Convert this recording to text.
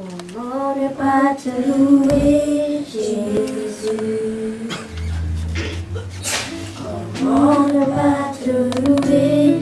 Comment ne pas te louer, Jésus Comment ne pas te louer,